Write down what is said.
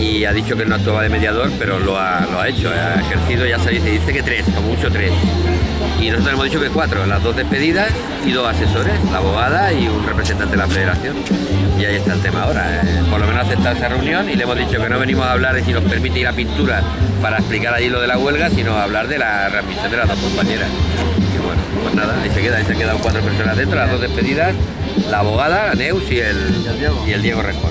y ha dicho que no actuaba de mediador, pero lo ha, lo ha hecho, ha ejercido, ya se dice, dice que tres, como mucho tres. Y nosotros hemos dicho que cuatro, las dos despedidas y dos asesores, la abogada y un representante de la federación. Y ahí está el tema ahora. eh, por lo menos aceptar esa reunión y le hemos dicho que no venimos a hablar de si nos permite ir a pintura para explicar allí lo de la huelga, sino a hablar de la readmisión de las dos compañeras. Y bueno, pues nada, ahí se queda, ahí se quedan cuatro personas dentro, las dos despedidas, la abogada, la Neus y el, y el Diego Rejón.